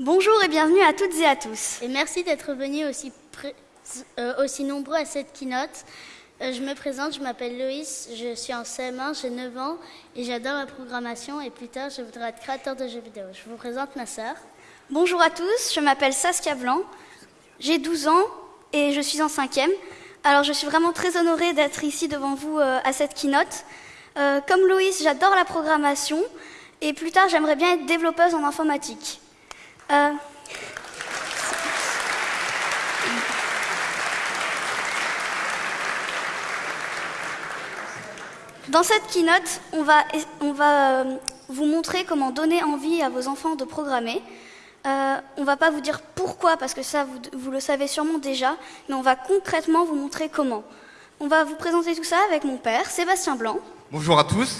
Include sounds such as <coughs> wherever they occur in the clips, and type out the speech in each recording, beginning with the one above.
Bonjour et bienvenue à toutes et à tous. Et merci d'être venus aussi, euh, aussi nombreux à cette keynote. Euh, je me présente, je m'appelle Loïs, je suis en CM1, j'ai 9 ans et j'adore la programmation et plus tard je voudrais être créateur de jeux vidéo. Je vous présente ma sœur. Bonjour à tous, je m'appelle Saskia Blanc, j'ai 12 ans et je suis en 5e. Alors je suis vraiment très honorée d'être ici devant vous euh, à cette keynote. Comme Loïs, j'adore la programmation et plus tard j'aimerais bien être développeuse en informatique. Dans cette keynote, on va, on va euh, vous montrer comment donner envie à vos enfants de programmer. Euh, on ne va pas vous dire pourquoi, parce que ça, vous, vous, le savez sûrement déjà, mais on va concrètement vous montrer comment. On va vous présenter tout ça avec mon père, Sébastien Blanc. Bonjour à tous.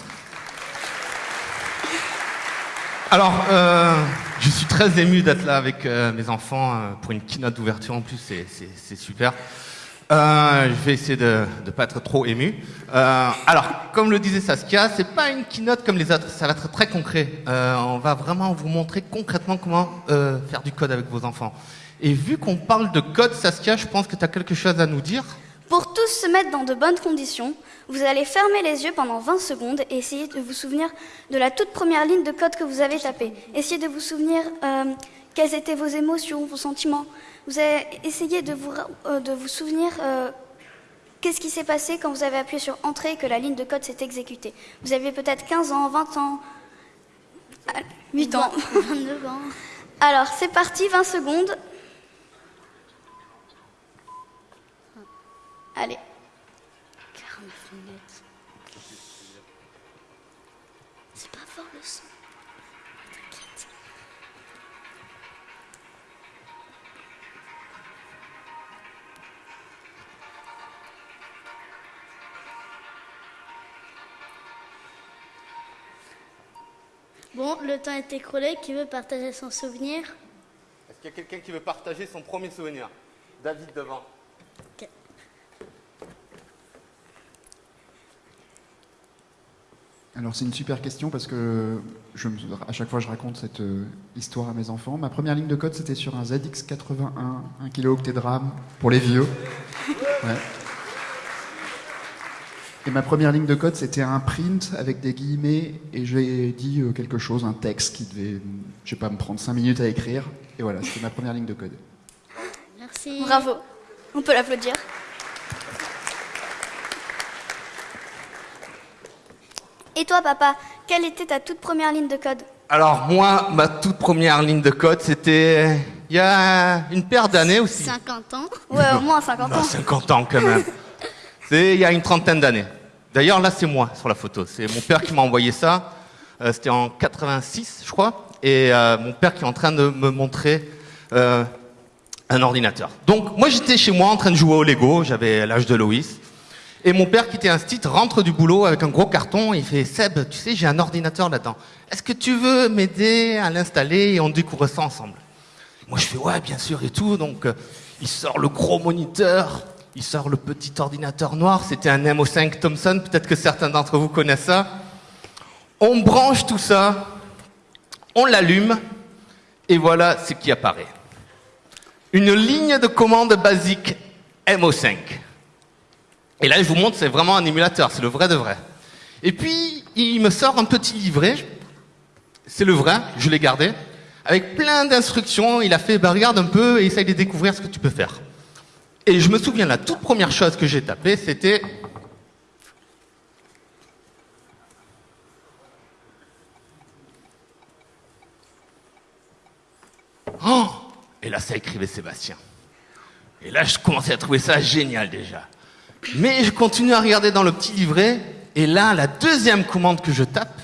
Alors, euh, je suis très ému d'être là avec euh, mes enfants euh, pour une keynote d'ouverture en plus, c'est super. Euh, je vais essayer de ne pas être trop ému. Euh, alors, comme le disait Saskia, c'est pas une keynote comme les autres, ça va être très concret. On va vraiment vous montrer concrètement comment faire du code avec vos enfants. Et vu qu'on parle de code, Saskia, je pense que tu as quelque chose à nous dire. Pour tous se mettre dans de bonnes conditions, vous allez fermer les yeux pendant 20 secondes et essayer de vous souvenir de la toute première ligne de code que vous avez tapée. Essayez de vous souvenir euh, quelles étaient vos émotions, vos sentiments. Vous avez essayé de vous, euh, de vous souvenir euh, qu'est-ce qui s'est passé quand vous avez appuyé sur Entrée et que la ligne de code s'est exécutée. Vous aviez peut-être 15 ans, 20 ans, 8 ans. 29 <laughs> ans. Alors, c'est parti, 20 secondes. Allez. 49 minutes. C'est pas fort le son. T'inquiète. Bon, le temps est écroulé. Qui veut partager son souvenir? Est-ce qu'il y a quelqu'un qui veut partager son premier souvenir? David devant. Alors c'est une super question parce que je, à chaque fois je raconte cette euh, histoire à mes enfants. Ma première ligne de code c'était sur un ZX81, 1 kilo-octet de RAM pour les vieux. Ouais. Et ma première ligne de code c'était un print avec des guillemets et j'ai dit euh, quelque chose, un texte qui devait, je sais pas, me prendre 5 minutes à écrire. Et voilà, c'était ma première ligne de code. Merci. Bravo. On peut l'applaudir. Et toi, papa, quelle était ta toute première ligne de code Alors moi, ma toute première ligne de code, c'était il y a une paire d'années aussi. 50 ans. Ouais, au moins 50 Non, ans. 50 ans quand même. <laughs> C'est il y a une trentaine d'années. D'ailleurs, là, c'est moi sur la photo. C'est mon père qui m'a envoyé ça. Euh, C'était en 86, je crois. Et euh, mon père qui est en train de me montrer euh, un ordinateur. Donc, moi, j'étais chez moi en train de jouer au Lego. J'avais l'âge de Loïs. Et mon père, qui était un stit, rentre du boulot avec un gros carton. Il fait Seb, tu sais, j'ai un ordinateur là-dedans. Est-ce que tu veux m'aider à l'installer et on découvre ça ensemble? Moi, je fais ouais, bien sûr et tout. Donc, euh, il sort le gros moniteur. Il sort le petit ordinateur noir. C'était un MO5 Thomson. Peut-être que certains d'entre vous connaissent ça. On branche tout ça. On l'allume. Et voilà ce qui apparaît. Une ligne de commande basique MO5. Et là, je vous montre, c'est vraiment un émulateur, c'est le vrai de vrai. Et puis, il me sort un petit livret, c'est le vrai, je l'ai gardé, avec plein d'instructions. Il a fait, bah, regarde un peu et essaye de découvrir ce que tu peux faire. Et je me souviens, la toute première chose que j'ai tapée, c'était Oh Et là, ça écrivait Sébastien. Et là, je commençais à trouver ça génial déjà. Mais je continue à regarder dans le petit livret, et là, la deuxième commande que je tape,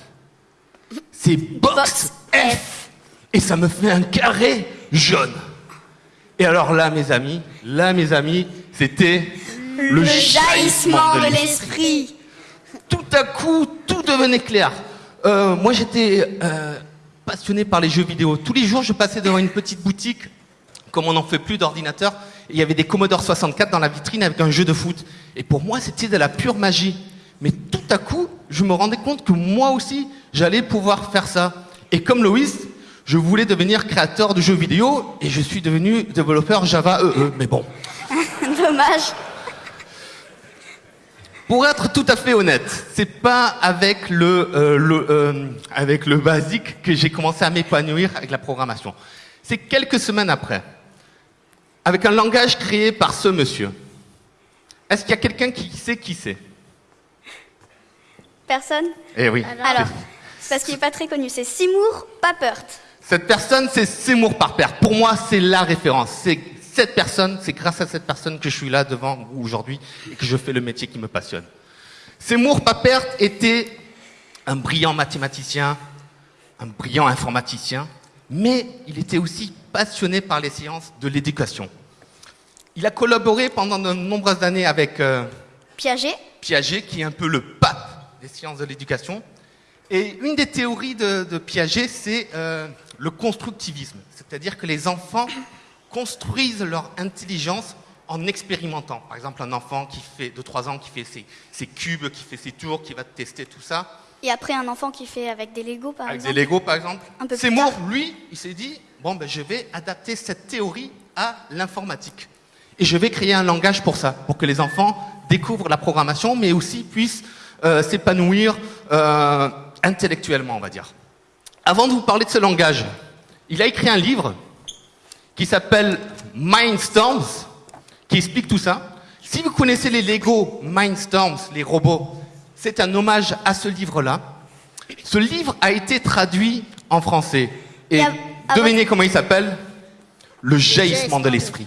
c'est Box F. Et ça me fait un carré jaune. Et alors là, mes amis, là, mes amis, c'était le, jaillissement de l'esprit. Tout à coup, tout devenait clair. Euh, moi, j'étais euh, passionné par les jeux vidéo. Tous les jours, je passais devant une petite boutique, comme on n'en fait plus d'ordinateur, il y avait des Commodore 64 dans la vitrine avec un jeu de foot. Et pour moi, c'était de la pure magie. Mais tout à coup, je me rendais compte que moi aussi, j'allais pouvoir faire ça. Et comme Loïs, Je voulais devenir créateur de jeux vidéo et je suis devenu développeur Java EE. Mais bon, <laughs> Dommage. Pour être tout à fait honnête, c'est pas avec le, euh, le, euh, avec le basique que j'ai commencé à m'épanouir avec la programmation. C'est quelques semaines après, avec un langage créé par ce monsieur. Est-ce qu'il y a quelqu'un qui sait qui c'est? Personne? Eh oui. Alors, parce qu'il n'est pas très connu, c'est Seymour Papert. Cette personne, c'est Seymour Papert. Pour moi, c'est la référence. C'est cette personne, c'est grâce à cette personne que je suis là devant vous aujourd'hui et que je fais le métier qui me passionne. Seymour Papert était un brillant mathématicien, un brillant informaticien, mais il était aussi passionné par les sciences de l'éducation. Il a collaboré pendant de nombreuses années avec euh, Piaget. Piaget, qui est un peu le pape des sciences de l'éducation. Et une des théories de, de Piaget, c'est euh, le constructivisme. C'est-à-dire que les enfants construisent leur intelligence en expérimentant. Par exemple, un enfant qui fait de 3 ans, qui fait ses, ses cubes, qui fait ses tours, qui va tester tout ça. Et après, un enfant qui fait avec des Legos, par avec exemple. des Legos, par exemple. Seymour, tard. lui, il s'est dit, bon, ben, je vais adapter cette théorie à l'informatique. Et je vais créer un langage pour ça, pour que les enfants découvrent la programmation, mais aussi puissent euh, s'épanouir euh, intellectuellement, on va dire. Avant de vous parler de ce langage, il a écrit un livre qui s'appelle Mindstorms, qui explique tout ça. Si vous connaissez les Lego Mindstorms, les robots, c'est un hommage à ce livre-là. Ce livre a été traduit en français. Et devinez comment il s'appelle? Le jaillissement de l'esprit.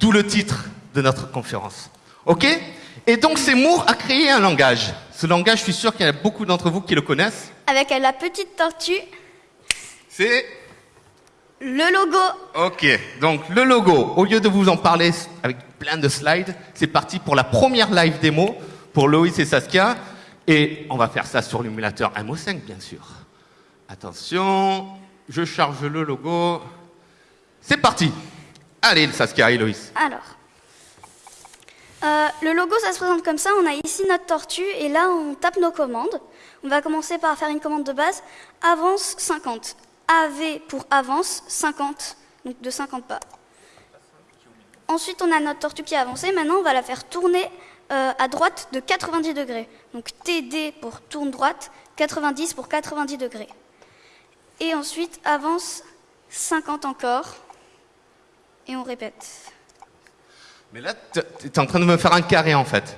D'où le titre de notre conférence. OK? Et donc Seymour a créé un langage. Ce langage, je suis sûr qu'il y en a beaucoup d'entre vous qui le connaissent. Avec la petite tortue, C'est le logo. Ok, donc le logo, au lieu de vous en parler avec plein de slides, c'est parti pour la première live démo pour Loïs et Saskia. Et on va faire ça sur l'émulateur MO5, bien sûr. Attention, je charge le logo. C'est parti. Allez, Saskia et. Alors, euh, le logo, ça se présente comme ça. On a ici notre tortue et là, on tape nos commandes. On va commencer par faire une commande de base. Avance 50. AV pour avance 50, donc de 50 pas. Ensuite, on a notre tortue qui a avancé. Maintenant, on va la faire tourner euh, à droite de 90 degrés. Donc TD pour tourne droite, 90 pour 90 degrés. Et ensuite, avance 50 encore. Et on répète. Mais là, tu es en train de me faire un carré en fait.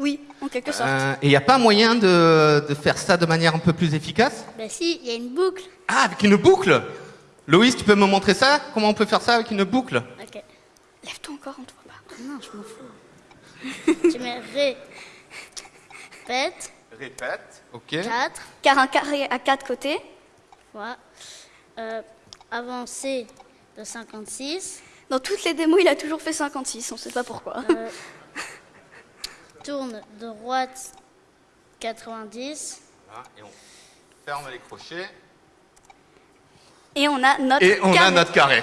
Oui, en quelque sorte. Euh, et il n'y a pas moyen de, de faire ça de manière un peu plus efficace? Ben si, il y a une boucle. Ah, avec une boucle Loïs, tu peux me montrer ça? Comment on peut faire ça avec une boucle? Ok. Lève-toi encore, on te voit pas. Non, je m'en fous. <laughs> tu mets ré, pète, Répète. Ok. 4, Car un carré à quatre côtés. voilà. Euh, avancée de 56, Dans toutes les démos, il a toujours fait 56, on sait pas pourquoi. euh, <laughs> tourne de droite 90, Voilà, et on ferme les crochets. Et on a notre Et on a carré. notre carré.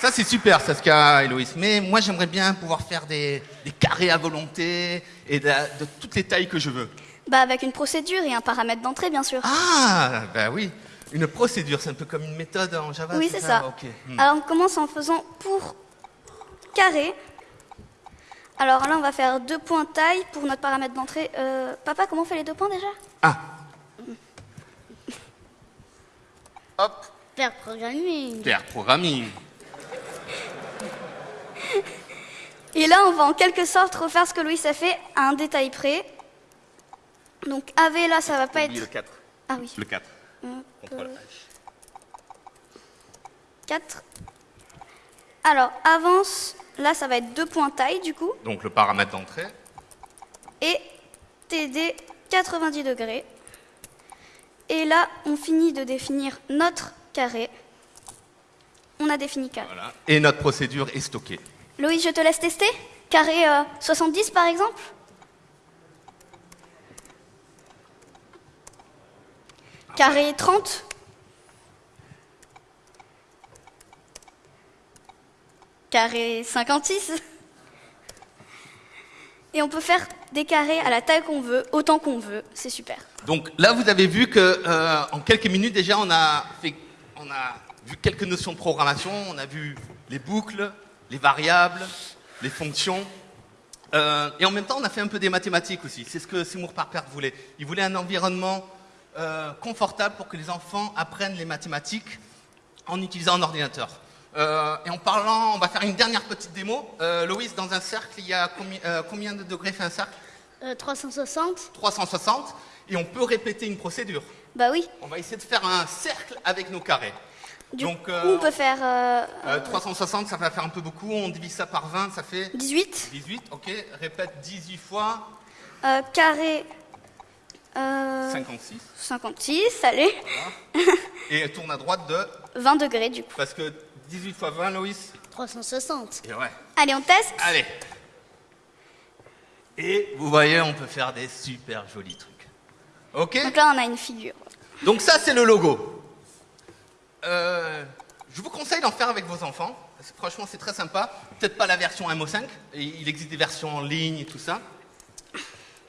Ça, c'est super, Saskia et Loïs. Mais moi, j'aimerais bien pouvoir faire des, des carrés à volonté et de, de toutes les tailles que je veux. Bah, avec une procédure et un paramètre d'entrée, bien sûr. Ah, bah oui. Une procédure, c'est un peu comme une méthode en Java. oui, c'est ça. Ok. Hmm. Alors, on commence en faisant pour carré. Alors là, on va faire deux points taille pour notre paramètre d'entrée. Euh, papa, comment on fait les deux points déjà? Ah. Hop, pair programming. pair programming. Et là, on va en quelque sorte refaire ce que Louis a fait à un détail près. Donc AV, là, ça va pas être... le 4. Ah oui, Le 4. Hop, Contrôle euh, H. 4. Alors, avance, là, ça va être deux points taille, du coup. Donc le paramètre d'entrée. et TD 90 degrés. Et là, on finit de définir notre carré. On a défini carré. Voilà. Et notre procédure est stockée. Loïs, je te laisse tester Carré euh, 70 par exemple Carré 30 Carré 56 Et on peut faire des carrés à la taille qu'on veut, autant qu'on veut. C'est super. Donc là, vous avez vu que euh, en quelques minutes déjà, on a vu quelques notions de programmation. On a vu les boucles, les variables, les fonctions. Euh, et en même temps, on a fait un peu des mathématiques aussi. C'est ce que Seymour Papert voulait. Il voulait un environnement euh, confortable pour que les enfants apprennent les mathématiques en utilisant un ordinateur. Euh, et en parlant, on va faire une dernière petite démo. Euh, Loïs, dans un cercle, il y a combi- euh, combien de degrés fait un cercle Euh, 360 360. Et on peut répéter une procédure. Bah oui. On va essayer de faire un cercle avec nos carrés. Du Donc, coup, on peut faire euh, Euh, 360, ça va faire un peu beaucoup. On divise ça par 20, ça fait 18 18. Ok, répète 18 fois carré euh, 56. 56, allez. Et tourne à droite de. <laughs> 20 degrés du coup. Parce que 18 fois 20, Loïs. 360. Et ouais. Allez, on teste. Allez. Et vous voyez, on peut faire des super jolis trucs. Ok Donc là, on a une figure. Donc ça, c'est le logo. Euh, je vous conseille d'en faire avec vos enfants. parce que franchement, c'est très sympa. Peut-être pas la version MO5. et il existe des versions en ligne et tout ça.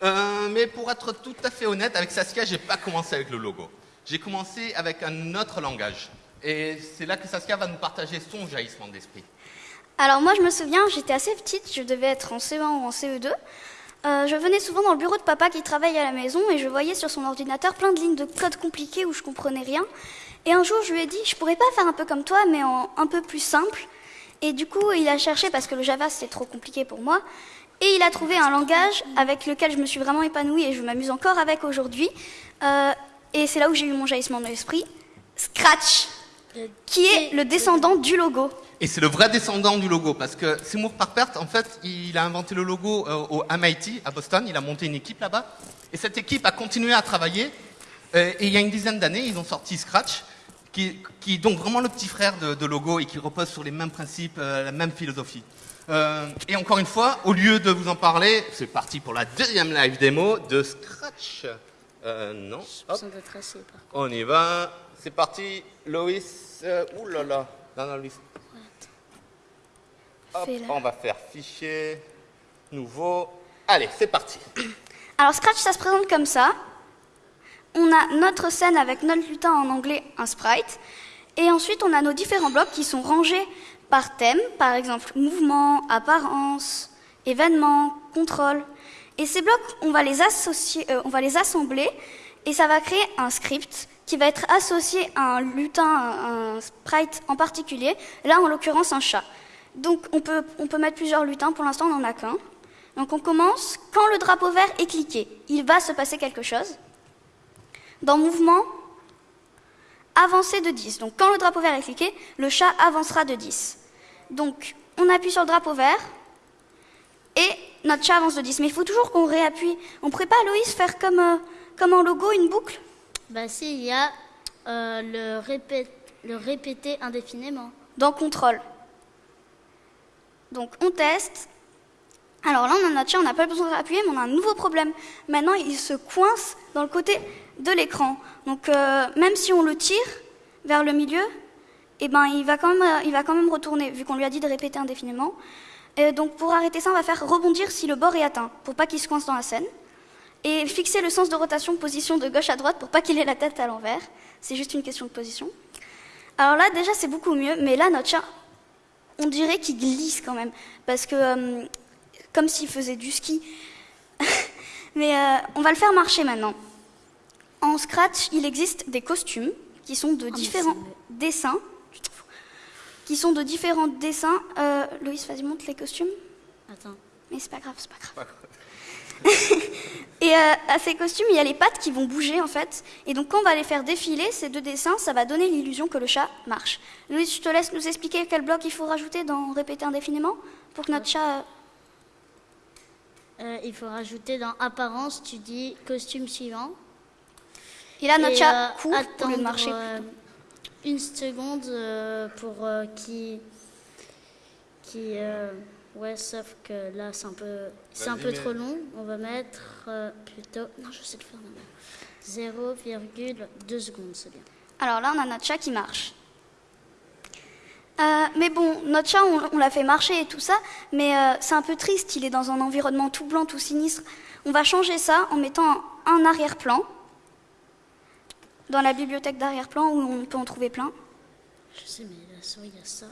Euh, mais pour être tout à fait honnête, avec Saskia, j'ai pas commencé avec le logo. J'ai commencé avec un autre langage. Et c'est là que Saskia va nous partager son jaillissement d'esprit. Alors moi, je me souviens, j'étais assez petite, je devais être en CE1 ou en CE2. Euh, je venais souvent dans le bureau de papa qui travaille à la maison et je voyais sur son ordinateur plein de lignes de code compliquées où je comprenais rien. Et un jour, je lui ai dit, je pourrais pas faire un peu comme toi, mais en un peu plus simple. Et du coup, il a cherché parce que le Java c'était trop compliqué pour moi. Et il a trouvé un langage avec lequel je me suis vraiment épanouie et je m'amuse encore avec aujourd'hui. Euh, et c'est là où j'ai eu mon jaillissement de l'esprit. Scratch, qui est le descendant du logo. Et c'est le vrai descendant du logo, parce que Seymour Papert, en fait, il a inventé le logo euh, au MIT, à Boston, il a monté une équipe là-bas, et cette équipe a continué à travailler, euh, et il y a une dizaine d'années, ils ont sorti Scratch, qui, est donc vraiment le petit frère de, de logo, et qui repose sur les mêmes principes, la même philosophie. Euh, et encore une fois, au lieu de vous en parler, c'est parti pour la deuxième live démo de Scratch. Euh, non, hop. On y va. C'est parti. Loïs. Euh, ouh là là. Non, non, Loïs. Hop, on va faire fichier. Nouveau. Allez, c'est parti. <coughs> Alors Scratch, ça se présente comme ça. On a notre scène avec notre lutin en anglais, un sprite. Et ensuite, on a nos différents blocs qui sont rangés par thème, par exemple mouvement, apparence, événement, contrôle. Et ces blocs, on va les associer, euh, on va les assembler et ça va créer un script qui va être associé à un lutin, un sprite en particulier. Là, en l'occurrence, un chat. Donc, on peut, on peut mettre plusieurs lutins. Pour l'instant, on n'en a qu'un. Donc, on commence. Quand le drapeau vert est cliqué, il va se passer quelque chose. Dans mouvement, avancer de 10. Donc, quand le drapeau vert est cliqué, le chat avancera de 10. Donc, on appuie sur le drapeau vert et notre chat avance de 10. Mais il faut toujours qu'on réappuie. On pourrait pas, Loïs, faire comme, euh, comme en logo, une boucle Bah si, il y a euh, le, répé- le répéter indéfiniment. dans contrôle. Donc on teste. Alors là, on a notre chat, on n'a pas besoin de appuyer, mais on a un nouveau problème. Maintenant, il se coince dans le côté de l'écran. Donc euh, même si on le tire vers le milieu, eh ben, il, va quand même, euh, il va quand même retourner, vu qu'on lui a dit de répéter indéfiniment. Et donc pour arrêter ça, on va faire rebondir si le bord est atteint, pour pas qu'il se coince dans la scène. Et fixer le sens de rotation, position de gauche à droite, pour pas qu'il ait la tête à l'envers. C'est juste une question de position. Alors là, déjà, c'est beaucoup mieux, mais là, notre chat, on dirait qu'il glisse quand même, parce que euh, comme s'il faisait du ski. <laughs> mais euh, on va le faire marcher maintenant. En Scratch, il existe des costumes qui sont de différents dessins, qui sont de différents dessins. Euh, Loïs, vas-y, montre les costumes. Attends. Mais c'est pas grave, c'est pas grave. <laughs> Et euh, à ces costumes, il y a les pattes qui vont bouger en fait. Et donc quand on va les faire défiler, ces deux dessins, ça va donner l'illusion que le chat marche. Louis, je te laisse nous expliquer quel bloc il faut rajouter dans répéter indéfiniment pour que notre chat... euh, Euh, il faut rajouter dans apparence, tu dis costume suivant. Et là, notre Et, chat euh, court au lieu de marcher. Une seconde euh, pour euh, qui qui euh, ouais sauf que là c'est un peu c'est un peu mais- trop long on va mettre euh, plutôt non je sais le faire maintenant 0,2 secondes c'est bien Alors là, on a notre chat qui marche. Euh, mais bon, notre chat, on, on l'a fait marcher et tout ça, mais euh, c'est un peu triste. Il est dans un environnement tout blanc, tout sinistre. On va changer ça en mettant un arrière-plan dans la bibliothèque d'arrière-plan où on peut en trouver plein. Je sais, mais la souris, il y a ça.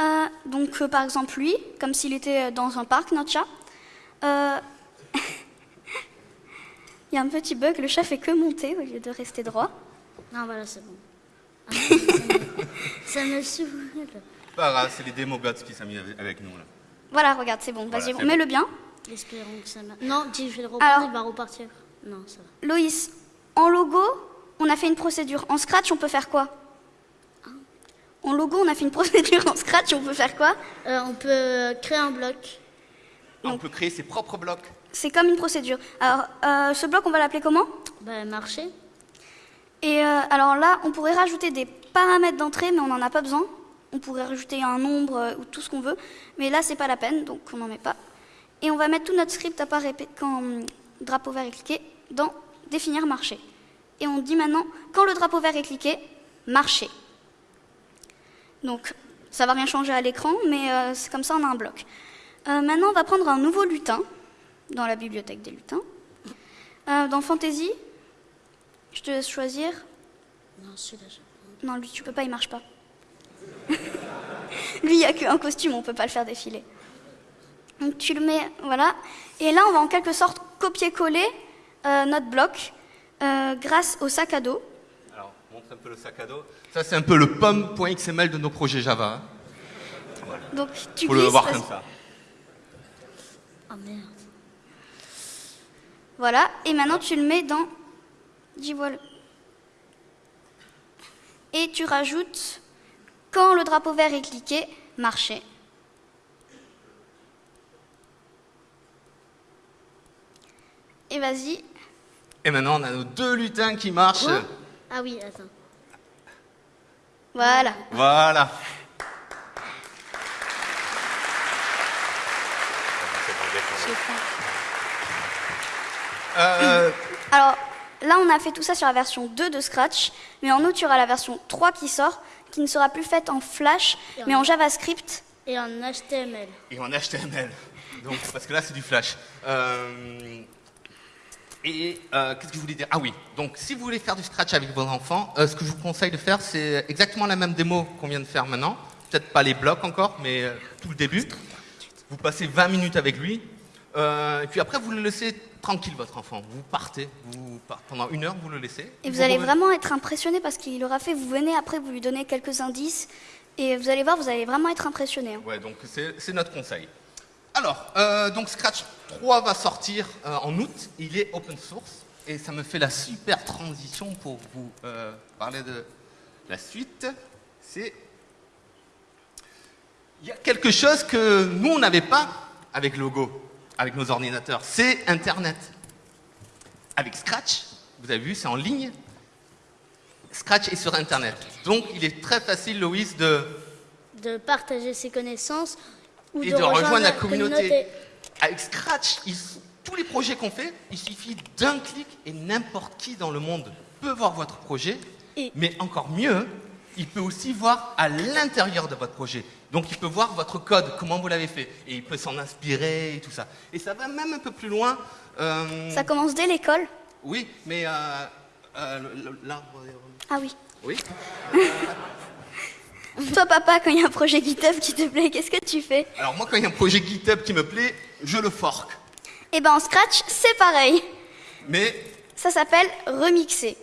Euh, donc, euh, par exemple, lui, comme s'il était dans un parc, notre chat. Euh, <laughs> Il y a un petit bug, le chat fait que monter au lieu de rester droit. Non, voilà, c'est bon. Ah, <laughs> ça me- ça saoule. Pas grave, c'est les démos gods qui mis avec, nous là. Voilà, regarde, c'est bon. Voilà, Vas-y, c'est remets-le bien. Espérons que ça marche. Non, dis, je vais le reprendre, Alors- il va repartir. Non, ça va. Loïs, en logo, on a fait une procédure. En Scratch, on peut faire quoi? En logo, on a fait une <laughs> procédure. En Scratch, on peut faire quoi? Euh, on peut créer un bloc. On peut créer ses propres blocs. C'est comme une procédure. Alors, euh, ce bloc, on va l'appeler comment? Bah, marcher. Et euh, alors là, on pourrait rajouter des paramètres d'entrée, mais on n'en a pas besoin. On pourrait rajouter un nombre euh, ou tout ce qu'on veut, mais là, c'est pas la peine, donc on n'en met pas. Et on va mettre tout notre script à part quand drapeau vert est cliqué dans définir marché. Et on dit maintenant, quand le drapeau vert est cliqué, marcher. Donc, ça va rien changer à l'écran, mais euh, c'est comme ça, on a un bloc. Euh, maintenant, on va prendre un nouveau lutin dans la bibliothèque des lutins. Euh, dans Fantasy, je te laisse choisir. Non, celui-là, je... Non, lui, tu peux pas, il marche pas. <laughs> lui, il n'y a qu'un costume, on peut pas le faire défiler. Donc tu le mets, voilà. Et là, on va en quelque sorte copier-coller notre bloc euh, grâce au sac à dos. Alors, montre un peu le sac à dos. Ça, c'est un peu le pomme.xml de nos projets Java. hein. Donc tu Faut le glisses, voir parce- comme ça. Ah merde. Voilà. Et maintenant, tu le mets dans. Le- Et tu rajoutes, quand le drapeau vert est cliqué, marcher. Et vas-y, Et maintenant, on a nos deux lutins qui marchent. Quoi? Ah oui, attends. voilà. Voilà. Euh, Alors là, on a fait tout ça sur la version 2 de Scratch, mais en août, il y aura la version 3 qui sort, qui ne sera plus faite en Flash, en- mais en JavaScript. Et en HTML. et en HTML. Donc, parce que là, c'est du flash. Euh, et euh, qu'est-ce que je voulais dire? Ah oui, donc si vous voulez faire du scratch avec vos enfants, euh, ce que je vous conseille de faire, c'est exactement la même démo qu'on vient de faire maintenant. Peut-être pas les blocs encore, mais euh, tout le début. Vous passez 20 minutes avec lui. et puis après, vous le laissez tranquille, votre enfant. Vous partez. Vous partez pendant une heure, vous le laissez. Et vous allez revenez- vraiment être impressionné parce qu'il aura fait, vous venez après, vous lui donnez quelques indices, et vous allez voir, vous allez vraiment être impressionné. Ouais, donc c'est notre conseil. Alors, euh, donc Scratch 3 va sortir euh, en août. Il est open source et ça me fait la super transition pour vous euh, parler de la suite. C'est il y a quelque chose que nous on n'avait pas avec Logo, avec nos ordinateurs. C'est Internet. Avec Scratch, vous avez vu, c'est en ligne. Scratch est sur Internet. Donc il est très facile, Loïs, de De partager ses connaissances ou et de, de rejoindre la communauté. communauté. Avec Scratch, ils- tous les projets qu'on fait, il suffit d'un clic et n'importe qui dans le monde peut voir votre projet. Et- Mais encore mieux, il peut aussi voir à l'intérieur de votre projet. Donc il peut voir votre code, comment vous l'avez fait. Et il peut s'en inspirer et tout ça. Et ça va même un peu plus loin. euh, Ça commence dès l'école. Oui, mais euh, euh, l'arbre. Ah oui. Oui. <laughs> Toi, papa, quand il y a un projet GitHub qui te plaît, qu'est-ce que tu fais Alors moi, quand il y a un projet GitHub qui me plaît, je le fork. Eh ben en Scratch, c'est pareil. Mais Ça s'appelle remixer.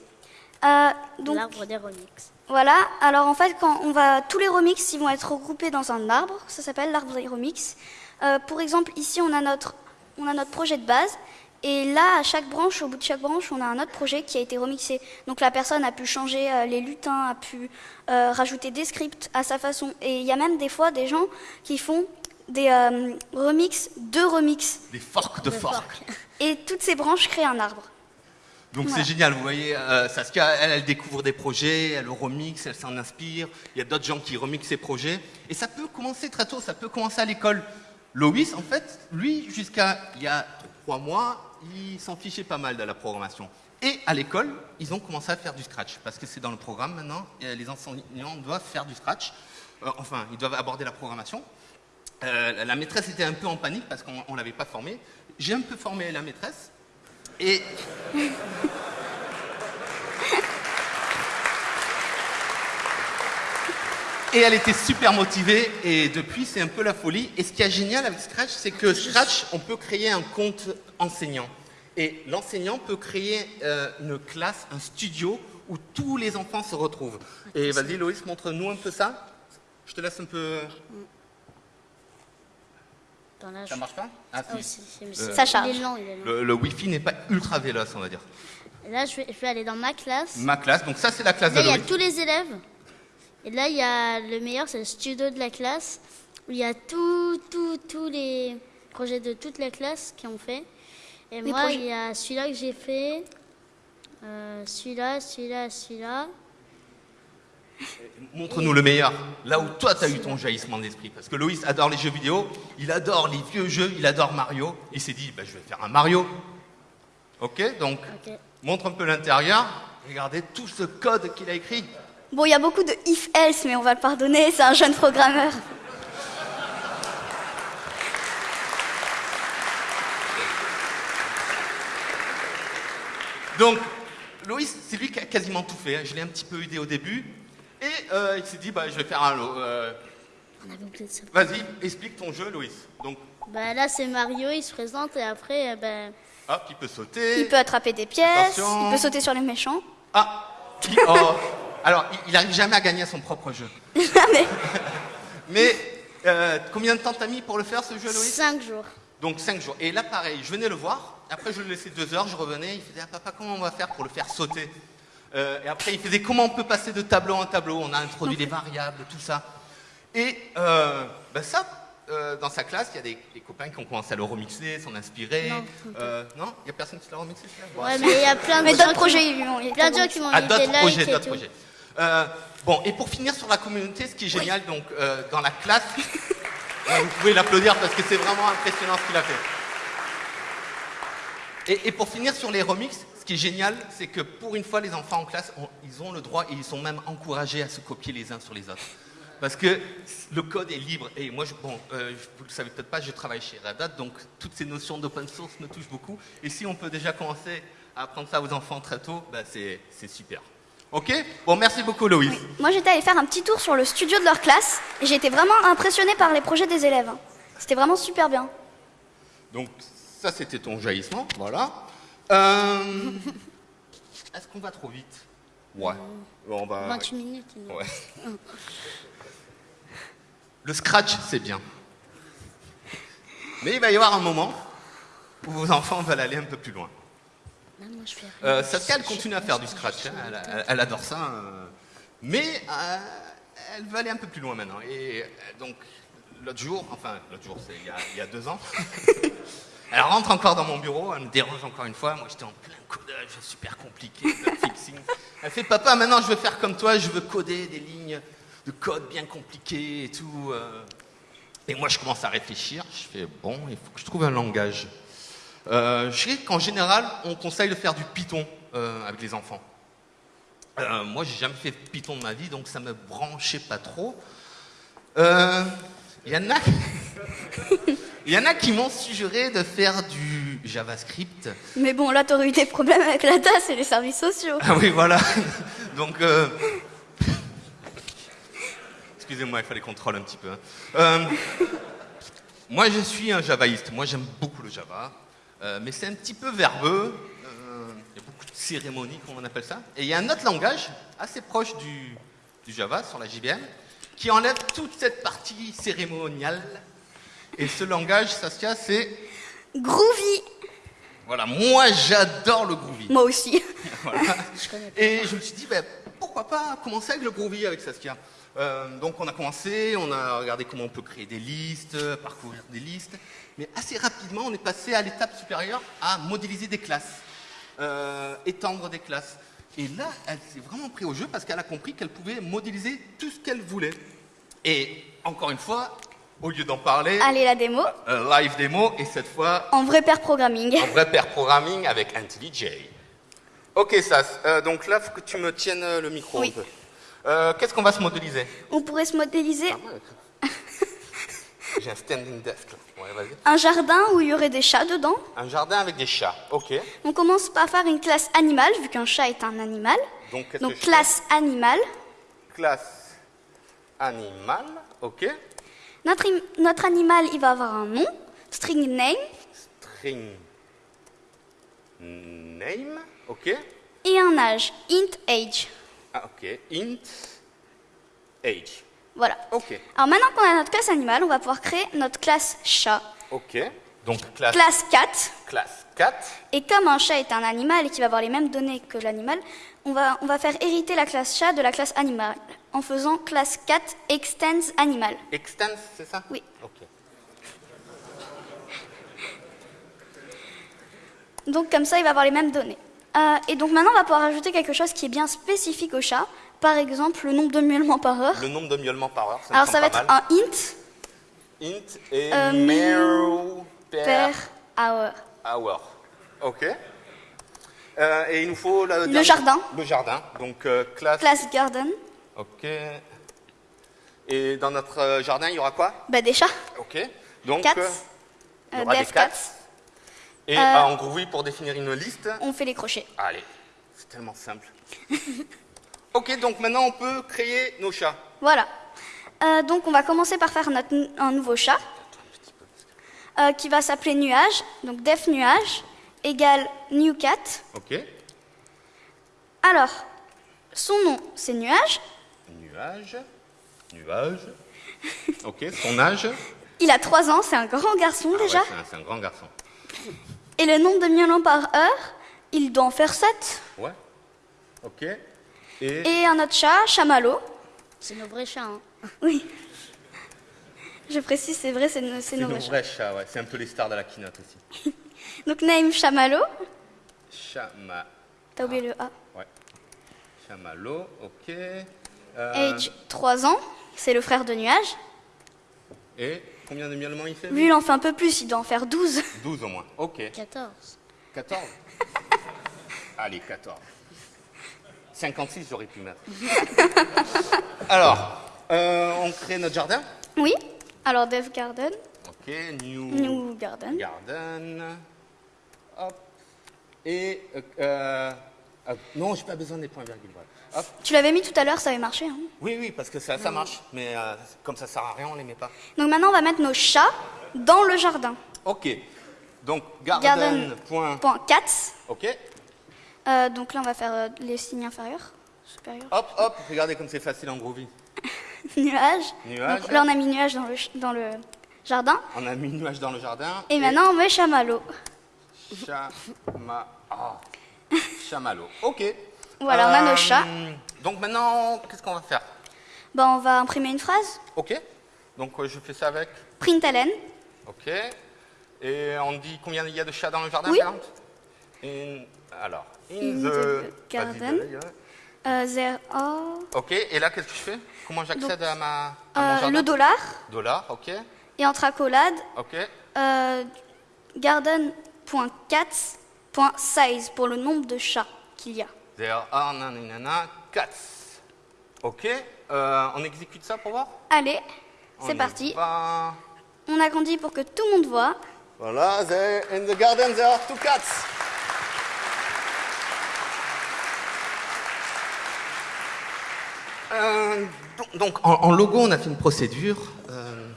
Euh, donc L'arbre des remix. Voilà, alors en fait, quand on va, tous les remixes ils vont être regroupés dans un arbre, ça s'appelle l'arbre des remixes. Euh, pour exemple, ici on a, notre, on a notre projet de base, et là, à chaque branche, au bout de chaque branche, on a un autre projet qui a été remixé. Donc la personne a pu changer euh, les lutins, a pu euh, rajouter des scripts à sa façon. Et il y a même des fois des gens qui font des euh, remixes de remixes. des forks de De forks. fork. Et toutes ces branches créent un arbre. Donc Voilà. c'est génial, vous voyez, euh, Saskia, elle, elle découvre des projets, elle le remixe, elle s'en inspire, il y a d'autres gens qui remixent ses projets, et ça peut commencer très tôt, ça peut commencer à l'école. Loïs, en fait, lui, jusqu'à il y a trois mois, il s'en fichait pas mal de la programmation. Et à l'école, ils ont commencé à faire du scratch, parce que c'est dans le programme maintenant, et les enseignants doivent faire du scratch, Euh, enfin, ils doivent aborder la programmation. Euh, la maîtresse était un peu en panique parce qu'on ne l'avait pas formé. j'ai un peu formé la maîtresse. Et. Et elle était super motivée et depuis c'est un peu la folie. Et ce qui est génial avec Scratch, c'est que Scratch, on peut créer un compte enseignant. Et l'enseignant peut créer euh, une classe, un studio où tous les enfants se retrouvent. Et vas-y Loïs, montre-nous un peu ça. Je te laisse un peu... Ça marche pas? Ah Ah oui, si. c'est- c'est- Ça charge. Il est lent, il est lent. Le, le Wi-Fi n'est pas ultra véloce, on va dire. Et là, je vais, je vais aller dans ma classe. Ma classe, donc ça c'est la classe de Là, il y a tous les élèves. Et là, il y a le meilleur, c'est le studio de la classe, où il y a tous tous tous les projets de toute la classe qui ont fait. Et Les moi, projets. il y a celui-là que j'ai fait, euh, celui-là, celui-là, celui-là. Montre-nous le meilleur. Là où toi, tu as eu ton jaillissement d'esprit. Parce que Loïs adore les jeux vidéo, il adore les vieux jeux, il adore Mario. Il s'est dit, bah, je vais faire un Mario. Ok Donc, montre un peu l'intérieur. Regardez tout ce code qu'il a écrit. Bon, il y a beaucoup de if-else, mais on va le pardonner, c'est un jeune programmeur. Donc, Loïs, c'est lui qui a quasiment tout fait. hein. Je l'ai un petit peu aidé au début. Et euh, il s'est dit, bah, je vais faire un lot. Euh. Vas-y, explique ton jeu, Loïs. Donc, Bah, là, c'est Mario, il se présente, et après, euh, ben, hop, il peut sauter. Il peut attraper des pièces, Attention. il peut sauter sur les méchants. Ah il- oh. Alors, il- n'arrive jamais à gagner à son propre jeu. mais <laughs> Mais euh, combien de temps t'as mis pour le faire, ce jeu, Loïs? 5 jours. Donc 5 jours. Et là, pareil, je venais le voir. Après, je le laissais 2 heures, je revenais. Il faisait Ah, Papa, comment on va faire pour le faire sauter? Euh, Et après, il faisait Comment on peut passer de tableau en tableau? On a introduit les variables, tout ça. Et euh, ben ça, euh, dans sa classe, il y a des, des copains qui ont commencé à le remixer, s'en inspirer. Non. Il n'y a personne qui l'a remixé Ouais, mais il y a plein <laughs> de gens d'autres qui m'ont- mis des d'autres likes projets, et d'autres tout. projets. Euh, bon, et pour finir sur la communauté, ce qui est génial, donc euh, dans la classe, <laughs> vous pouvez l'applaudir parce que c'est vraiment impressionnant ce qu'il a fait. Et, et pour finir sur les remixes, ce qui est génial, c'est que pour une fois, les enfants en classe, ils ont le droit et ils sont même encouragés à se copier les uns sur les autres. Parce que le code est libre. Et moi, je, bon, euh, vous ne le savez peut-être pas, je travaille chez Red Hat, donc toutes ces notions d'open source me touchent beaucoup. Et si on peut déjà commencer à apprendre ça aux enfants très tôt, bah, c'est super. Ok? Bon, merci beaucoup, Loïs. Moi, j'étais allée faire un petit tour sur le studio de leur classe et j'ai été vraiment impressionnée par les projets des élèves. C'était vraiment super bien. Donc, ça, c'était ton jaillissement. Voilà. Euh, Est-ce qu'on va trop vite? Ouais. Bon, on va. 28 minutes. il nous- Ouais. Le scratch, c'est bien. Mais il va y avoir un moment où vos enfants veulent aller un peu plus loin. Euh, Saskia, elle continue à faire du scratch. hein. Elle, adore ça. euh. Mais euh, elle veut aller un peu plus loin maintenant. Et euh, donc, l'autre jour, enfin, l'autre jour, c'est il y a- il y, a deux ans, <laughs> elle rentre encore dans mon bureau, elle me dérange encore une fois. Moi, j'étais en plein codage super compliqué, fixing. Elle fait Papa, maintenant, je veux faire comme toi, je veux coder des lignes de code bien compliquées et tout. Et moi, je commence à réfléchir. Je fais Bon, il faut que je trouve un langage. Euh, je sais qu'en général, on conseille de faire du Python euh, avec les enfants. Euh, moi, j'ai jamais fait Python de ma vie, donc ça me branchait pas trop. Euh, Il y en a, il <laughs> y en a qui m'ont suggéré de faire du JavaScript. Mais bon, là, t'aurais eu des problèmes avec la tasse et les services sociaux. Ah oui, voilà. <laughs> Donc, euh, excusez-moi, il fallait qu'on troll un petit peu. hein. Euh, moi, je suis un javaïste. Moi, j'aime beaucoup le Java. Euh, mais c'est un petit peu verbeux. Euh, il y a beaucoup de cérémonies, comme on appelle ça. Et il y a un autre langage, assez proche du, du Java, sur la JVM, qui enlève toute cette partie cérémoniale. Et ce langage, Saskia, c'est... Groovy Voilà, moi, j'adore le Groovy. Moi aussi. <laughs> Voilà. Et je me suis dit, ben, pourquoi pas commencer avec le Groovy avec Saskia Euh, Donc on a commencé, on a regardé comment on peut créer des listes, parcourir des listes, mais assez rapidement on est passé à l'étape supérieure à modéliser des classes, euh, étendre des classes. Et là, elle s'est vraiment pris au jeu parce qu'elle a compris qu'elle pouvait modéliser tout ce qu'elle voulait. Et encore une fois, au lieu d'en parler, Allez, la démo. euh, live démo, et cette fois En vrai pair programming. en vrai pair programming avec IntelliJ. Ok, Sas, donc là, faut que tu me tiennes le micro Oui. un peu. Euh, Qu'est-ce qu'on va se modéliser On pourrait se modéliser J'ai un standing desk. là. Ouais. Un jardin où il y aurait des chats dedans. Un jardin avec des chats. Ok. On commence par faire une classe animale, vu qu'un chat est un animal. Donc, classe animale. Classe animal. Ok. Notre, notre animal, il va avoir un nom, string name, String name. Ok. et un âge, int age. Ah, ok. Int age. Voilà. Ok. Alors maintenant qu'on a notre classe animale, on va pouvoir créer notre classe chat. Ok. Donc classe, Classe cat. classe 4. Et comme un chat est un animal et qui va avoir les mêmes données que l'animal, on va, on va faire hériter la classe chat de la classe animal en faisant classe cat extends animal. Extends, c'est ça? Oui. Ok. Donc comme ça, il va avoir les mêmes données. Euh, et donc maintenant, on va pouvoir ajouter quelque chose qui est bien spécifique au chat. Par exemple, le nombre de miaulements par heure. Le nombre de miaulements par heure. Ça Alors ça va être mal. un int Int et Euh, meow per per hour. hour. Ok. Euh, et il nous faut la- Le jardin. Le jardin. Donc euh, classe. Classe garden, Ok. Et dans notre jardin, il y aura quoi? Bah des chats. Ok. Donc Cats. il y aura des cats. Et Euh, euh, en Groovy, pour définir une liste. On fait les crochets. Allez, c'est tellement simple. <laughs> ok, donc maintenant on peut créer nos chats. Voilà. Euh, donc on va commencer par faire notre, un nouveau chat euh, qui va s'appeler nuage. Donc def nuage égale new cat. Ok. Alors, son nom c'est nuage. Nuage. Nuage. Ok, son âge. <laughs> Il a 3 ans, c'est un grand garçon Ah ouais, déjà. c'est un- c'est un, grand garçon. Et le nombre de miaulements par heure, il doit en faire 7. Ouais. Ok. Et, Et un autre chat, chamallow. C'est nos vrais chats. hein. Oui. Je précise, c'est vrai, c'est nos, nos nos vrais chats. vrais chats, ouais. C'est un peu les stars de la keynote aussi. <laughs> Donc name chamallow. Chama. T'as oublié le A. Ouais. Chamallow, ok. Euh, Age 3 ans, c'est le frère de nuage. Et combien de miaulements il fait Lui, il en fait un peu plus, il doit en faire 12. 12 au moins. Ok. 14. 14 <laughs> Allez, 14. 56, j'aurais pu mettre. <laughs> Alors, euh, on crée notre jardin? Oui. Alors dev garden, Ok, new, new garden. garden. Hop. Et. euh, euh, hop. non, j'ai pas besoin des points virgules. voilà. Hop. Tu l'avais mis tout à l'heure, ça avait marché. hein. Oui, oui, parce que ça, ça marche. Mais euh, comme ça sert à rien, on les met pas. Donc maintenant, on va mettre nos chats dans le jardin. Ok. Donc, Garden. garden. Point. Point cats. Ok. Euh, donc là, on va faire euh, les signes inférieurs, supérieurs. Hop, hop. Regardez comme c'est facile en Groovy. <laughs> Nuage. Nuage. Donc là, on a mis nuage dans le, dans le jardin. On a mis nuage dans le jardin. Et maintenant, on met chamallow. Chama... Chamallow. Ok. Voilà, on a nos Euh, chats. Donc maintenant, qu'est-ce qu'on va faire? Ben, on va imprimer une phrase. Ok. Donc euh, je fais ça avec. Println. Ok. Et on dit combien il y a de chats dans le jardin? Oui. In- Alors, in, In the, garden. Euh, there are, Ok. Et là, qu'est-ce que je fais? Comment j'accède à ma à mon euh, jardin? le dollar. Dollar. Ok. Et entre accolades, Ok. euh, garden.cats.size pour le nombre de chats qu'il y a. There are nanana cats. Ok. Euh, on exécute ça pour voir? Allez, On c'est parti. va. On agrandit pour que tout le monde voit. Voilà, there, in the garden there are two cats. Euh, donc, donc, en, en logo, on a fait une procédure. Euh,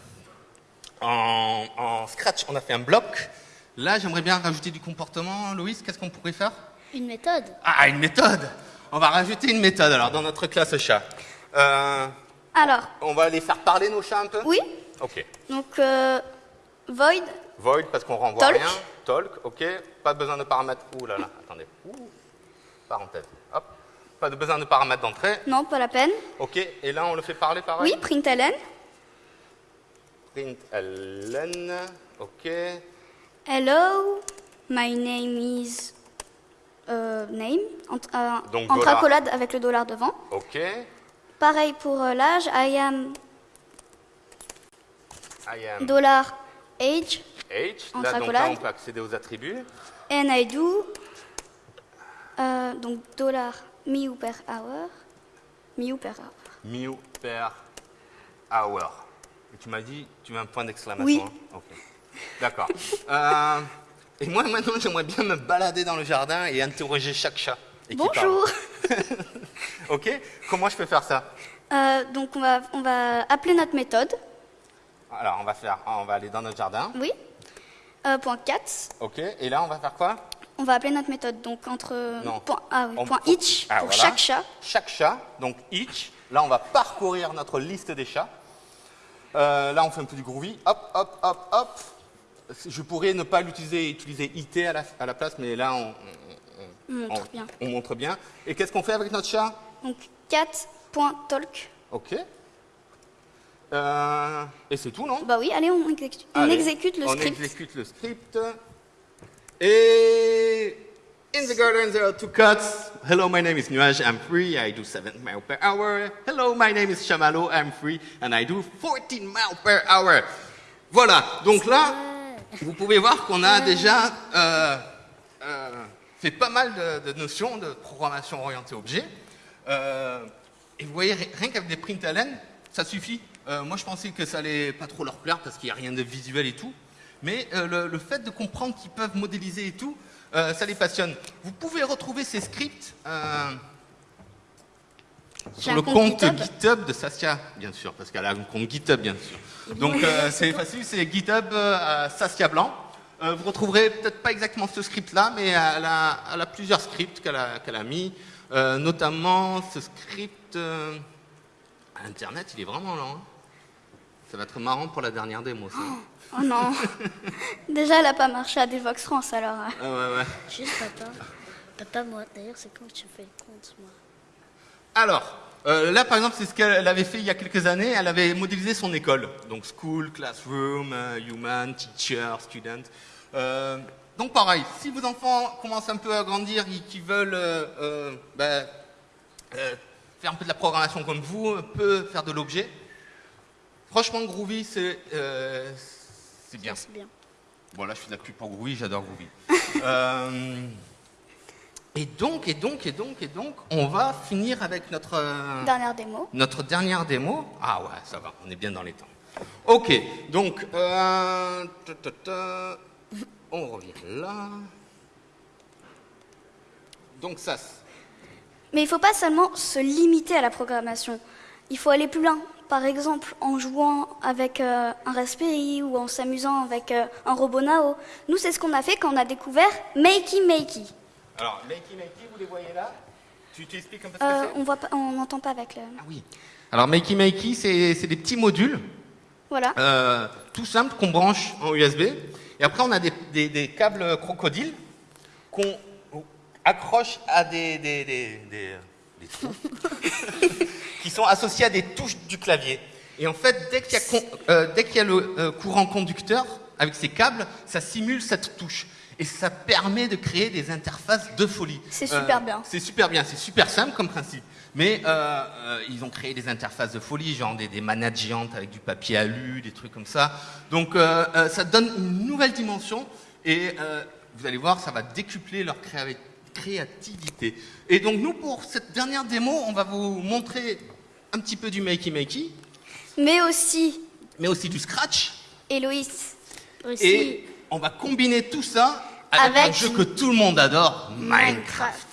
en, en Scratch, on a fait un bloc. Là, j'aimerais bien rajouter du comportement. Loïs, qu'est-ce qu'on pourrait faire? Une méthode. Ah, une méthode On va rajouter une méthode alors dans notre classe chat. Euh, Alors, on va les faire parler nos chats un peu? Oui, Ok. donc euh, void, Void parce qu'on renvoie Talk. rien. Talk, ok. Pas besoin de paramètres. Ouh là là, attendez. Ouh. Parenthèse. Hop. Pas de besoin de paramètres d'entrée. non, pas la peine. Ok. Et là, on le fait parler pareil? Oui, println. Print ln. Ok. Hello, my name is euh, name, entre, euh, Donc, accolades avec le dollar devant. Ok. Pareil pour euh, l'âge, I am I am dollar age H. Entre Là, donc là, on peut accéder aux attributs. and I do euh, donc dollar miu per hour, miu per hour. Mew per hour. Tu m'as dit, tu veux un point d'exclamation Oui. hein? Ok. D'accord. Euh, et moi, maintenant, j'aimerais bien me balader dans le jardin et interroger chaque chat. et Bonjour. <laughs> Ok Comment je peux faire ça Euh, donc on va, on va appeler notre méthode. Alors, on va faire, on va aller dans notre jardin. Oui. Euh, point 4. Ok. Et là, on va faire quoi? On va appeler notre méthode. Donc entre Non. point, ah oui, On- point each Ah, pour voilà. chaque chat. Chaque chat, donc each. Là, on va parcourir notre liste des chats. Euh, là, on fait un peu du groovy. Hop, hop, hop, hop. Je pourrais ne pas l'utiliser, utiliser IT à la, à la place, mais là, on, On montre on- bien. on montre bien. Et qu'est-ce qu'on fait avec notre chat? Donc 4.talk. Ok. Euh, et c'est tout, non? Bah oui, allez, on exécute, on Allez, exécute le on script. exécute le script. Et in the garden there are two cats. Hello, my name is Nuage. I'm free. I do 7 miles per hour. Hello, my name is Chamalo. I'm free and I do 14 miles per hour. Voilà. Donc là, vous pouvez voir qu'on a déjà euh, euh, fait pas mal de, de notions de programmation orientée objet. Euh, et vous voyez, ri- rien qu'avec des print à laine, ça suffit. Moi, je pensais que ça allait pas trop leur plaire parce qu'il n'y a rien de visuel et tout. Mais le, le fait de comprendre qu'ils peuvent modéliser et tout, ça les passionne. Vous pouvez retrouver ces scripts sur le compte GitHub. GitHub de Saskia, bien sûr, parce qu'elle a un compte GitHub, bien sûr. Donc euh, c'est facile, c'est GitHub euh, à Saskia Blanc. Euh, vous retrouverez peut-être pas exactement ce script-là, mais elle a, elle a plusieurs scripts qu'elle a, mis, Euh, notamment ce script euh, à Internet, il est vraiment lent. hein. Ça va être marrant pour la dernière démo, ça. Oh non. <laughs> Déjà, elle a pas marché à Devox France alors. euh. Ah ouais, ouais. Juste papa. Papa, moi, d'ailleurs, c'est quand tu fais le compte, moi Alors, euh, là par exemple, c'est ce qu'elle avait fait il y a quelques années. Elle avait modélisé son école. Donc school, classroom, euh, human, teacher, student. Euh, donc pareil, si vos enfants commencent un peu à grandir et qu'ils veulent euh, ben, faire un peu de la programmation comme vous, un peu faire de l'objet, franchement Groovy, c'est bien. C'est bien. Bon, là, je fais de la pub pour Groovy, j'adore Groovy. <laughs> Et donc, et donc, et donc, et donc, on va finir avec notre, euh, Dernière démo. notre dernière démo. Ah ouais, ça va, on est bien dans les temps. Ok, donc, euh, ta, ta, ta, on revient là. Donc ça, Mais il ne faut pas seulement se limiter à la programmation. Il faut aller plus loin. Par exemple, en jouant avec euh, un Raspberry ou en s'amusant avec euh, un robot Nao. Nous, c'est ce qu'on a fait quand on a découvert Makey Makey. Alors, Makey Makey, vous les voyez là tu, tu expliques un peu ce que Euh, c'est on voit pas, on n'entend pas avec le. Ah oui. Alors, Makey Makey, c'est c'est des petits modules Voilà. Euh, tout simple qu'on branche en USB. Et après, on a des, des- des câbles crocodiles qu'on accroche à des, des, des- des- des trous <laughs> qui sont associés à des touches du clavier. Et en fait, dès qu'il y a, con- euh, dès qu'il y a le euh, courant conducteur avec ces câbles, ça simule cette touche. Et ça permet de créer des interfaces de folie. C'est super bien. C'est super bien, c'est super simple comme principe. Mais euh, euh, ils ont créé des interfaces de folie, genre des, des manettes géantes avec du papier alu, des trucs comme ça. Donc euh, euh, ça donne une nouvelle dimension et euh, vous allez voir, ça va décupler leur créa- créativité. Et donc nous, pour cette dernière démo, on va vous montrer un petit peu du Makey Makey, Mais aussi, mais aussi du Scratch. Héloïse, Aussi, Et on va combiner tout ça avec, Avec un jeu que tout le monde adore, Minecraft.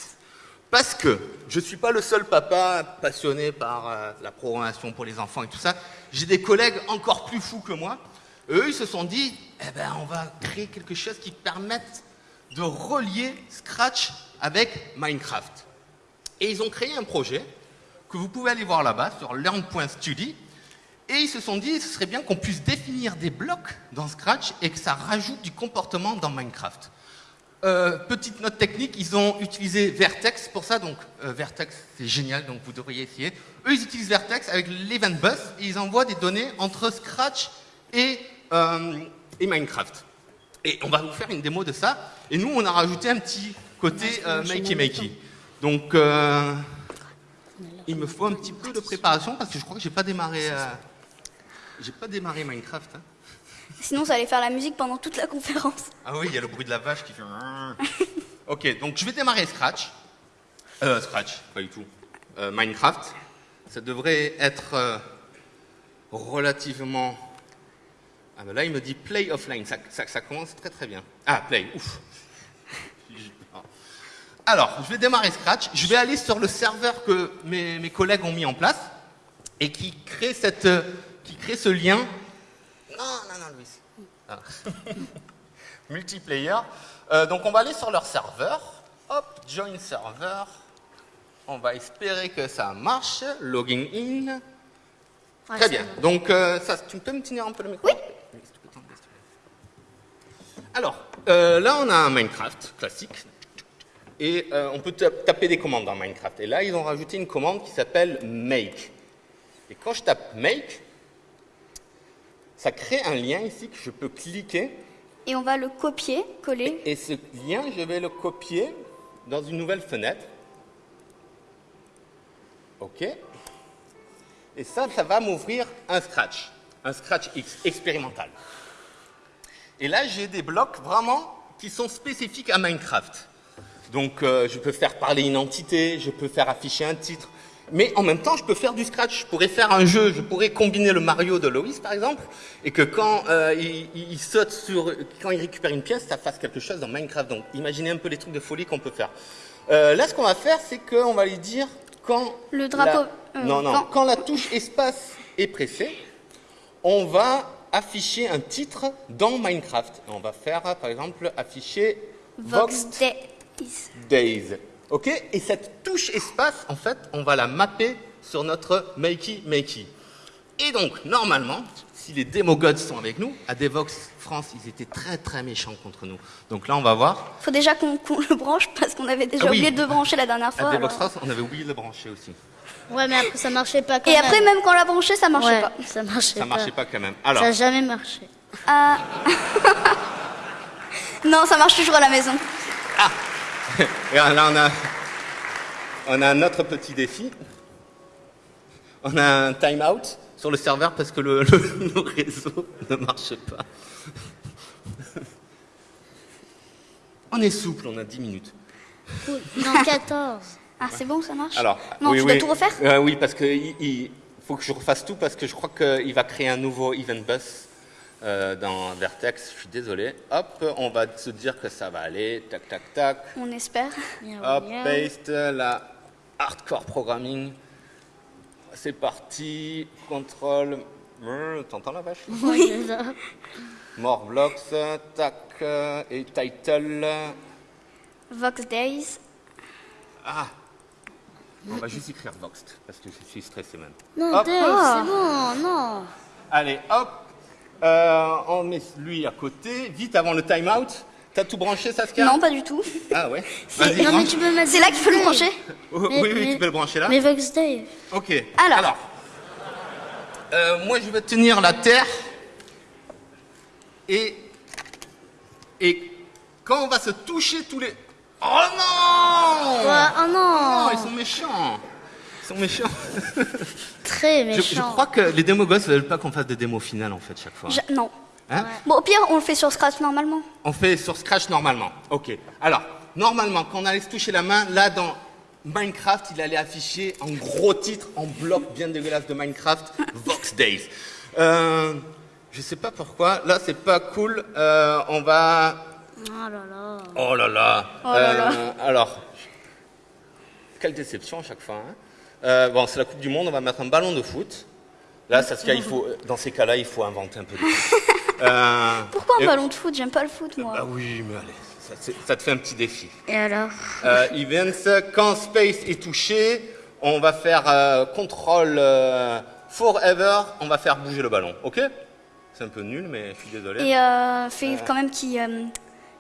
Parce que je ne suis pas le seul papa passionné par euh, la programmation pour les enfants et tout ça. J'ai des collègues encore plus fous que moi. Eux, ils se sont dit, eh ben, on va créer quelque chose qui permette de relier Scratch avec Minecraft. Et ils ont créé un projet que vous pouvez aller voir là-bas sur learn.study. Et ils se sont dit, ce serait bien qu'on puisse définir des blocs dans Scratch et que ça rajoute du comportement dans Minecraft. Euh, petite note technique, ils ont utilisé Vertex pour ça, donc euh, Vertex c'est génial, donc vous devriez essayer. Eux ils utilisent Vertex avec l'Event Bus et ils envoient des données entre Scratch et, euh, et Minecraft. Et on va vous faire une démo de ça. Et nous on a rajouté un petit côté makey makey. Donc il me faut un petit peu de préparation parce que je crois que j'ai pas démarré, j'ai pas démarré Minecraft. hein. Sinon ça allait faire la musique pendant toute la conférence. Ah oui, il y a le bruit de la vache qui fait. <laughs> ok, donc je vais démarrer Scratch. Euh, Scratch, pas du tout. Euh, Minecraft. Ça devrait être euh, relativement Ah ben là, il me dit play offline. Ça, ça- ça commence très très bien. Ah, play, ouf. Alors, je vais démarrer Scratch. Je vais aller sur le serveur que mes, mes collègues ont mis en place et qui crée, cette, qui crée ce lien. Non, non, non, Louis. Ah. <laughs> Multiplayer. Euh, donc, on va aller sur leur serveur. Hop, join server. On va espérer que ça marche. Logging in. Ouais, Très bien. bon. Donc, euh, ça, tu peux me tenir un peu le micro Oui. Alors, euh, là, on a un Minecraft classique. Et euh, on peut ta- taper des commandes dans Minecraft. Et là, ils ont rajouté une commande qui s'appelle make. Et quand je tape make, ça crée un lien ici que je peux cliquer. Et on va le copier, coller. Et ce lien, je vais le copier dans une nouvelle fenêtre. OK. Et ça, ça va m'ouvrir un Scratch, un Scratch X expérimental. Et là, j'ai des blocs vraiment qui sont spécifiques à Minecraft. Donc, euh, je peux faire parler une entité, je peux faire afficher un titre, mais en même temps, je peux faire du Scratch. Je pourrais faire un jeu, je pourrais combiner le Mario de Loïs, par exemple, et que quand euh, il, saute sur, quand il récupère une pièce, ça fasse quelque chose dans Minecraft. Donc, imaginez un peu les trucs de folie qu'on peut faire. Euh, là, ce qu'on va faire, c'est qu'on va lui dire quand Le drapeau, la- euh, non, non, quand- quand la touche espace est pressée, on va afficher un titre dans Minecraft. On va faire, par exemple, afficher Vox Vox Days. Days. OK? Et cette touche espace, en fait, on va la mapper sur notre Makey Makey. Et donc, normalement, si les Demo Gods sont avec nous, à Devox France, ils étaient très très méchants contre nous. Donc là, on va voir. Faut déjà qu'on le branche parce qu'on avait déjà Ah oui. oublié de le brancher la dernière fois. À Devox. France, on avait oublié de le brancher aussi. Ouais, mais après, ça marchait pas quand Et même. après, même quand on l'a branché, ça marchait Ouais, pas. ça marchait Ça pas. marchait pas quand même. Ça Alors, n'a jamais marché. Ah. <laughs> non, ça marche toujours à la maison. <laughs> et là, on a, on a un autre petit défi. On a un time-out sur le serveur parce que le, <laughs> le- le réseau ne marche pas. On est souple, on a 10 minutes. Cool. Non, 14. Ah, c'est bon, ça marche Alors, Non, oui, tu oui. dois tout refaire Euh, Oui, parce qu'il il faut que je refasse tout parce que je crois qu'il va créer un nouveau event bus euh, dans Vertex. Je suis désolé. Hop, on va se dire que ça va aller. Tac, tac, tac. On espère. Hop, paste, la hardcore programming. C'est parti. Contrôle. Brr, T'entends la vache? Oui. More blocks. Tac. euh, Et title. Vox Days. Ah On va juste écrire Voxed parce que je suis stressé même. Non, c'est bon, non. Allez, hop. Euh, on met lui à côté. Vite avant le time-out. T'as tout branché, Saskia Non, pas du tout. Ah ouais C'est- <laughs> Vas-y, Non, mais branche. tu peux mettre. C'est là qu'il faut le brancher. Oh, Mais- oui, oui, mais- tu peux le brancher là. Mais Vox Dave. Ok. Alors. euh, moi, je vais tenir la terre. Et. Et quand on va se toucher tous les. Oh non Ouais, oh non. Oh, ils sont méchants. Ils sont méchants. Très Je, méchant. je crois que les démos gosses veulent pas qu'on fasse des démos finales en fait chaque fois. Je- Non. Hein Bon, au pire, on le fait sur Scratch normalement. On fait sur Scratch normalement. Ok. Alors, normalement, quand on allait se toucher la main, là dans Minecraft, il allait afficher en gros titre, en bloc bien dégueulasse de Minecraft, <laughs> Vox Days. Euh, je sais pas pourquoi. Là, c'est pas cool. Euh, on va. Oh là là. Oh là là. Oh là là. Euh, alors, quelle déception à chaque fois. hein. Euh, bon, c'est la Coupe du Monde. On va mettre un ballon de foot. Là, Saskia, il faut, dans ces cas-là, il faut inventer un peu de. <laughs> Euh, Pourquoi un et- ballon de foot? J'aime pas le foot, moi. Bah oui, mais allez, ça, te fait un petit défi. Et alors? Euh, events, quand space est touché, on va faire euh, contrôle euh, forever, on va faire bouger le ballon, ok? C'est un peu nul, mais je suis désolé. Et fais quand même qu'ils euh,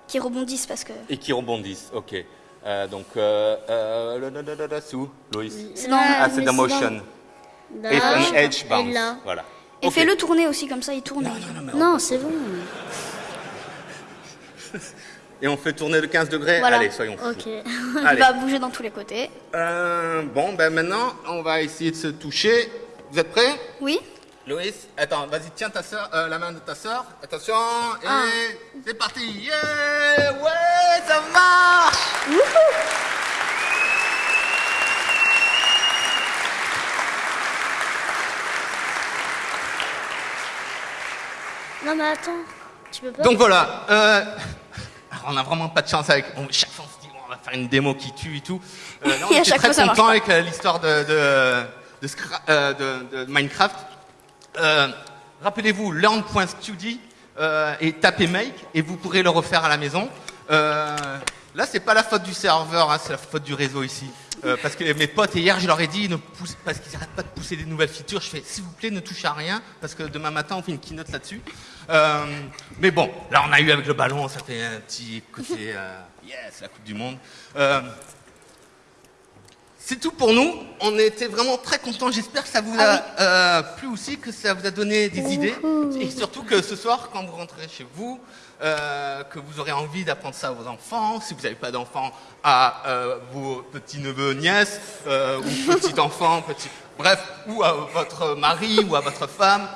qu'ils rebondissent parce que Et qui rebondissent, ok. Euh, donc, euh, euh, là, là, là, là, là, c'est où, Loïs. Ah, c'est dans c'est motion. Un et edge bounce, là. voilà. Et fais-le tourner aussi, comme ça il tourne. Non, c'est bon. <laughs> Et on fait tourner de 15 degrés Voilà. Allez, soyons fous. Ok. <laughs> Il Allez. va bouger dans tous les côtés. Euh, bon, ben maintenant, on va essayer de se toucher. Vous êtes prêts? Oui Loïs, attends, vas-y, tiens ta soeur, euh, la main de ta soeur. Attention, et Ah. c'est parti. Yeah Ouais, ça marche Non, Non, mais attends, tu peux pas. Donc voilà. euh, alors, <laughs> on a vraiment pas de chance avec. on- chaque fois, on se dit, on va faire une démo qui tue et tout. Euh, là, on était très fois, content avec euh, l'histoire de, euh, de- de Minecraft. Euh, Rappelez-vous, learn.study euh, et tapez make et vous pourrez le refaire à la maison. Euh, là, c'est pas la faute du serveur, hein, c'est la faute du réseau ici. Euh, parce que mes potes hier, je leur ai dit, parce qu'ils n'arrêtent pas de pousser des nouvelles features. Je fais, s'il vous plaît, ne touchez à rien, parce que demain matin, on fait une keynote là-dessus. Mais bon, là, on a eu avec le ballon, ça fait un petit côté, yes, la Coupe du Monde. C'est tout pour nous. On était vraiment très contents. J'espère que ça vous a euh, plu aussi, que ça vous a donné des idées. Et surtout que ce soir, quand vous rentrez chez vous, euh, que vous aurez envie d'apprendre ça à vos enfants. Si vous n'avez pas d'enfants, à euh, vos petits-neveux, nièces, ou <laughs> petits-enfants, petits... bref, ou à votre mari, ou à votre femme,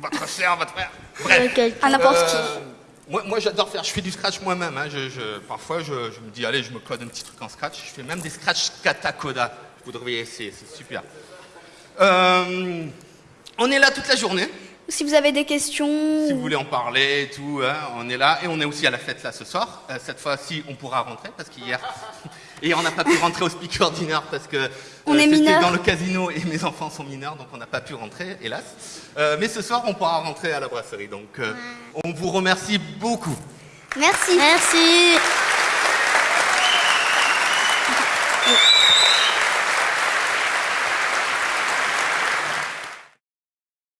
votre soeur, votre frère. Bref. À n'importe qui. Moi, moi j'adore faire, je fais du scratch moi-même. hein. Je, je- parfois, je, je me dis, allez, je me code un petit truc en scratch. Je fais même des scratch katakoda. Vous devriez essayer, c'est super. Euh, on est là toute la journée. Si vous avez des questions, Si vous voulez en parler et tout, hein, on est là. Et on est aussi à la fête là ce soir. Euh, cette fois-ci, on pourra rentrer parce qu'hier. Et on n'a pas pu rentrer au speaker dinner parce que euh, On est c'était mineurs. dans le casino et mes enfants sont mineurs, donc on n'a pas pu rentrer, hélas. Euh, mais ce soir, on pourra rentrer à la brasserie. Donc, euh, on vous remercie beaucoup. merci. Merci.